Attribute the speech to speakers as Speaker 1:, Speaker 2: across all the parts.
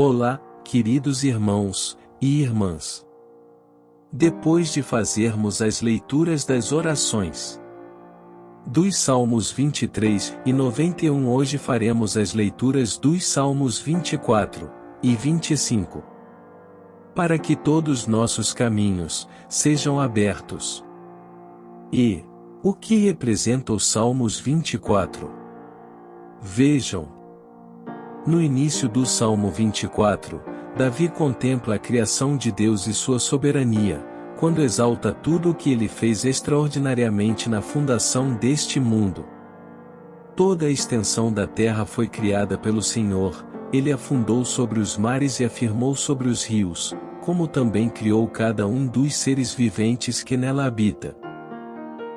Speaker 1: Olá, queridos irmãos e irmãs. Depois de fazermos as leituras das orações dos Salmos 23 e 91, hoje faremos as leituras dos Salmos 24 e 25. Para que todos nossos caminhos sejam abertos. E o que representa os Salmos 24? Vejam, no início do Salmo 24, Davi contempla a criação de Deus e sua soberania, quando exalta tudo o que ele fez extraordinariamente na fundação deste mundo. Toda a extensão da terra foi criada pelo Senhor, ele afundou sobre os mares e afirmou sobre os rios, como também criou cada um dos seres viventes que nela habita.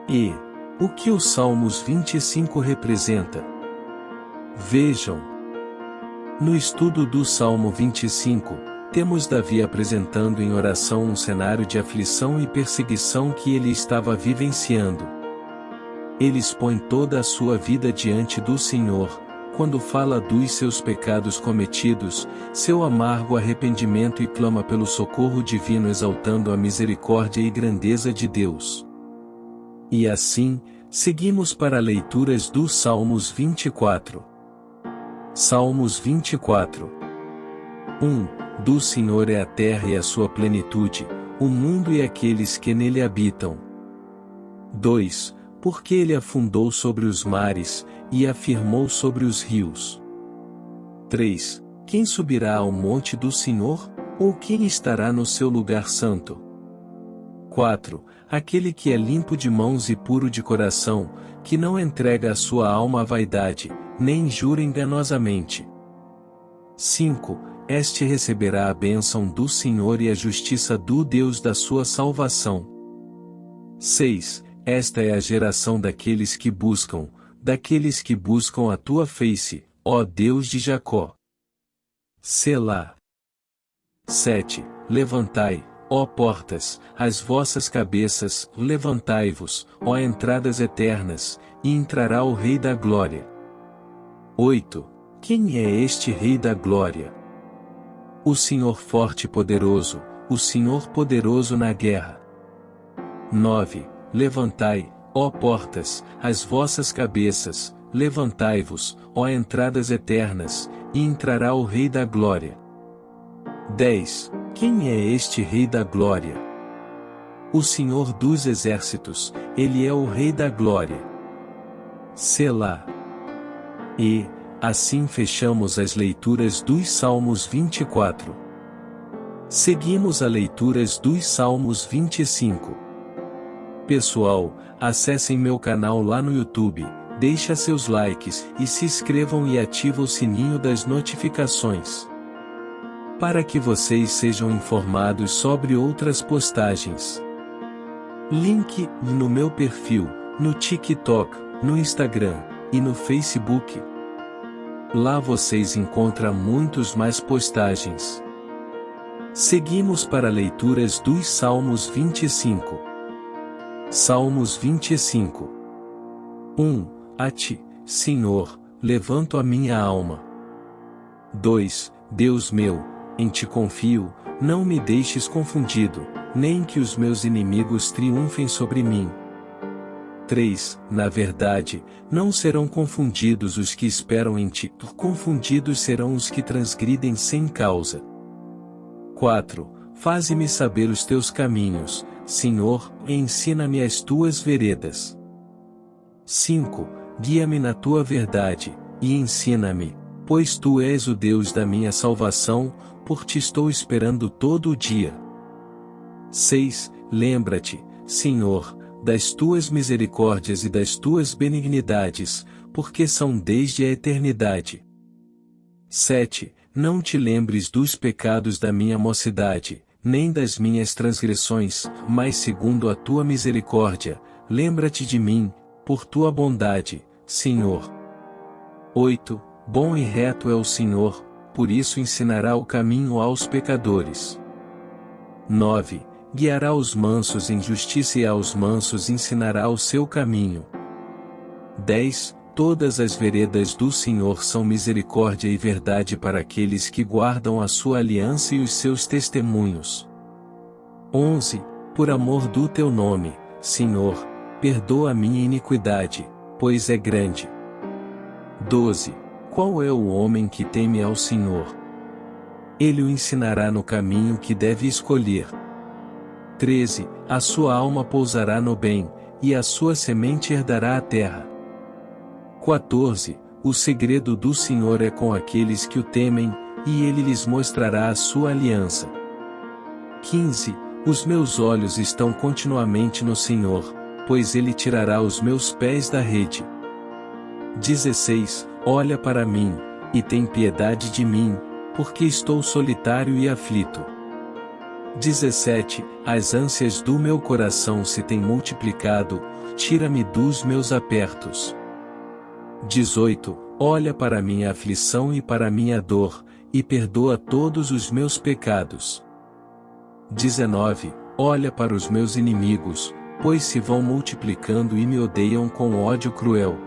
Speaker 1: E, o que o Salmos 25 representa? Vejam, no estudo do Salmo 25, temos Davi apresentando em oração um cenário de aflição e perseguição que ele estava vivenciando. Ele expõe toda a sua vida diante do Senhor, quando fala dos seus pecados cometidos, seu amargo arrependimento e clama pelo socorro divino exaltando a misericórdia e grandeza de Deus. E assim, seguimos para leituras dos Salmos 24. Salmos 24 1. Do Senhor é a terra e a sua plenitude, o mundo e aqueles que nele habitam. 2. Porque ele afundou sobre os mares, e afirmou sobre os rios. 3. Quem subirá ao monte do Senhor, ou quem estará no seu lugar santo? 4. Aquele que é limpo de mãos e puro de coração, que não entrega a sua alma à vaidade, nem jura enganosamente. 5. Este receberá a bênção do Senhor e a justiça do Deus da sua salvação. 6. Esta é a geração daqueles que buscam, daqueles que buscam a tua face, ó Deus de Jacó. Selá. 7. Levantai, ó portas, as vossas cabeças, levantai-vos, ó entradas eternas, e entrará o Rei da Glória. 8. Quem é este Rei da Glória? O Senhor forte e poderoso, o Senhor poderoso na guerra. 9. Levantai, ó portas, as vossas cabeças, levantai-vos, ó entradas eternas, e entrará o Rei da Glória. 10. Quem é este Rei da Glória? O Senhor dos Exércitos, ele é o Rei da Glória. Selá. E, assim fechamos as leituras dos Salmos 24. Seguimos a leituras dos Salmos 25. Pessoal, acessem meu canal lá no YouTube, deixa seus likes e se inscrevam e ativa o sininho das notificações. Para que vocês sejam informados sobre outras postagens. Link no meu perfil, no TikTok, no Instagram e no Facebook. Lá vocês encontram muitos mais postagens. Seguimos para leituras dos Salmos 25. Salmos 25. 1. A ti, Senhor, levanto a minha alma. 2. Deus meu, em ti confio, não me deixes confundido, nem que os meus inimigos triunfem sobre mim. 3. Na verdade, não serão confundidos os que esperam em ti, confundidos serão os que transgridem sem causa. 4. Faze-me saber os teus caminhos, Senhor, e ensina-me as tuas veredas. 5. Guia-me na tua verdade, e ensina-me, pois tu és o Deus da minha salvação, por ti estou esperando todo o dia. 6. Lembra-te, Senhor, das tuas misericórdias e das tuas benignidades, porque são desde a eternidade. 7. Não te lembres dos pecados da minha mocidade, nem das minhas transgressões, mas segundo a tua misericórdia, lembra-te de mim, por tua bondade, Senhor. 8. Bom e reto é o Senhor, por isso ensinará o caminho aos pecadores. 9 guiará os mansos em justiça e aos mansos ensinará o seu caminho. 10. Todas as veredas do Senhor são misericórdia e verdade para aqueles que guardam a sua aliança e os seus testemunhos. 11. Por amor do teu nome, Senhor, perdoa a minha iniquidade, pois é grande. 12. Qual é o homem que teme ao Senhor? Ele o ensinará no caminho que deve escolher. 13. A sua alma pousará no bem, e a sua semente herdará a terra. 14. O segredo do Senhor é com aqueles que o temem, e ele lhes mostrará a sua aliança. 15. Os meus olhos estão continuamente no Senhor, pois ele tirará os meus pés da rede. 16. Olha para mim, e tem piedade de mim, porque estou solitário e aflito. 17. As ânsias do meu coração se têm multiplicado, tira-me dos meus apertos. 18. Olha para minha aflição e para minha dor, e perdoa todos os meus pecados. 19. Olha para os meus inimigos, pois se vão multiplicando e me odeiam com ódio cruel.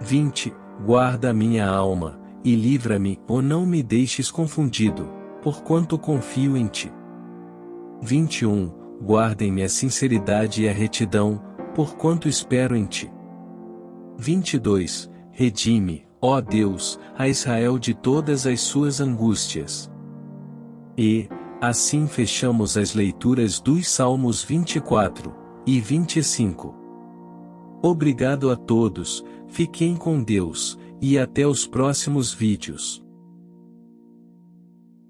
Speaker 1: 20. Guarda a minha alma, e livra-me, ou não me deixes confundido, porquanto confio em ti. 21. Guardem-me a sinceridade e a retidão, porquanto espero em ti. 22. Redime, ó Deus, a Israel de todas as suas angústias. E, assim fechamos as leituras dos Salmos 24 e 25. Obrigado a todos, fiquem com Deus, e até os próximos vídeos.